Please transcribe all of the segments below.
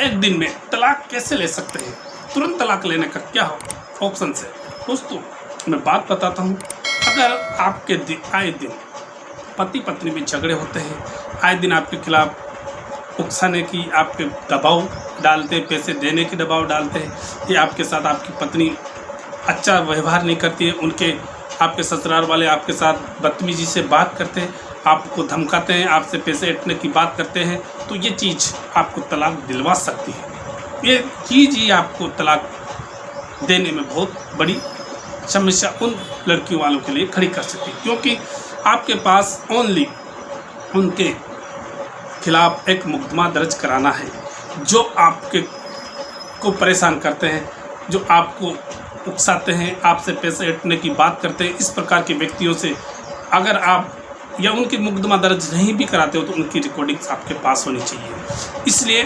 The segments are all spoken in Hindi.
एक दिन में तलाक कैसे ले सकते हैं? तुरंत तलाक लेने का क्या ऑप्शन है? दोस्तों, मैं बात बताता हूँ। अगर आपके दिन आए दिन पति पत्नी में झगड़े होते हैं, आए दिन आपके खिलाफ उकसाने की, आपके दबाव डालते हैं, पैसे देने के दबाव डालते हैं, या आपके साथ आपकी पत्नी अच्छा व्यवहार नहीं करती है, उनके, आपके ससुराल वाले आपके साथ बदतमीजी से बात करते हैं आपको धमकाते हैं, आपसे पैसे हटने की बात करते हैं तो ये चीज़ आपको तलाक दिलवा सकती है। ये चीज़ ही आपको तलाक देने में बहुत बड़ी समस्या उन लड़कियों वालों के लिए खड़ी कर सकती है, क्योंकि आपके पास ओनली उनके खिलाफ एक मुकदमा दर्ज कराना है, जो आपके को परेशान करते हैं, जो आपको उकसाते हैं, आपसे पैसे हटने की बात करते हैं। इस प्रकार के व्यक्तियों से अगर आप या उनकी मुकदमा दर्ज नहीं भी कराते हो तो उनकी रिकॉर्डिंग्स आपके पास होनी चाहिए। इसलिए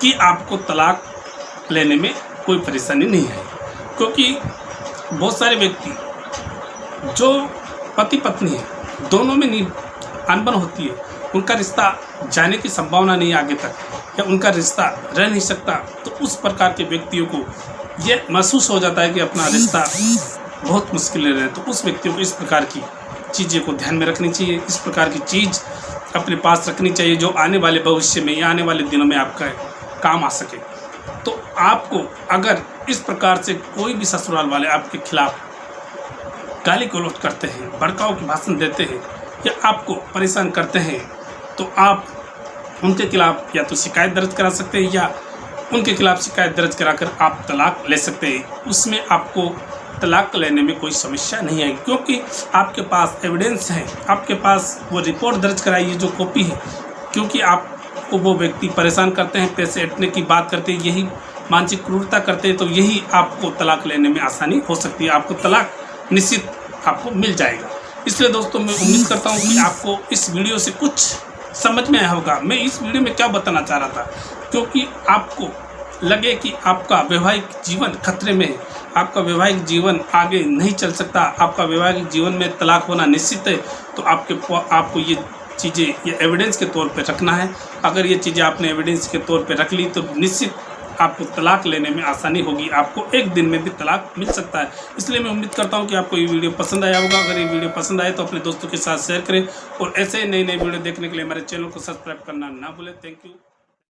कि आपको तलाक लेने में कोई परेशानी नहीं है। क्योंकि बहुत सारे व्यक्ति जो पति पत्नी है, दोनों में अनबन होती है। उनका रिश्ता जाने की संभावना नहीं आगे तक, या उनका रिश्ता रह नहीं सकता तो उस प्रकार के व्यक्तियों को ये महसूस हो जाता है कि अपना रिश्ता बहुत मुश्किल रहे तो उस व्यक्ति को इस प्रकार की चीज़ें को ध्यान में रखनी चाहिए, इस प्रकार की चीज़ अपने पास रखनी चाहिए जो आने वाले भविष्य में या आने वाले दिनों में आपका काम आ सके। तो आपको अगर इस प्रकार से कोई भी ससुराल वाले आपके खिलाफ गाली गलौज करते हैं भड़काऊ के भाषण देते हैं या आपको परेशान करते हैं तो आप उनके खिलाफ या तो शिकायत दर्ज करा सकते हैं या उनके खिलाफ शिकायत दर्ज कराकर आप तलाक ले सकते हैं। उसमें आपको तलाक लेने में कोई समस्या नहीं आएगी क्योंकि आपके पास एविडेंस है। आपके पास वो रिपोर्ट दर्ज कराई है जो कॉपी है, क्योंकि आपको वो व्यक्ति परेशान करते हैं, पैसे हटने की बात करते हैं, यही मानसिक क्रूरता करते हैं तो यही आपको तलाक लेने में आसानी हो सकती है। आपको तलाक निश्चित आपको मिल जाएगा। इसलिए दोस्तों, मैं उम्मीद करता हूँ कि आपको इस वीडियो से कुछ समझ में आया होगा। मैं इस वीडियो में क्या बताना चाह रहा था, क्योंकि आपको लगे कि आपका वैवाहिक जीवन खतरे में है आपका वैवाहिक जीवन आगे नहीं चल सकता, आपका वैवाहिक जीवन में तलाक होना निश्चित है तो आपके आपको ये चीज़ें, ये एविडेंस के तौर पे रखना है। अगर ये चीज़ें आपने एविडेंस के तौर पे रख ली तो निश्चित आपको तलाक लेने में आसानी होगी। आपको एक दिन में भी तलाक मिल सकता है। इसलिए मैं उम्मीद करता हूँ कि आपको ये वीडियो पसंद आया होगा। अगर ये वीडियो पसंद आए तो अपने दोस्तों के साथ शेयर करें। और ऐसे ही नई नए वीडियो देखने के लिए हमारे चैनल को सब्सक्राइब करना ना भूलें। Thank you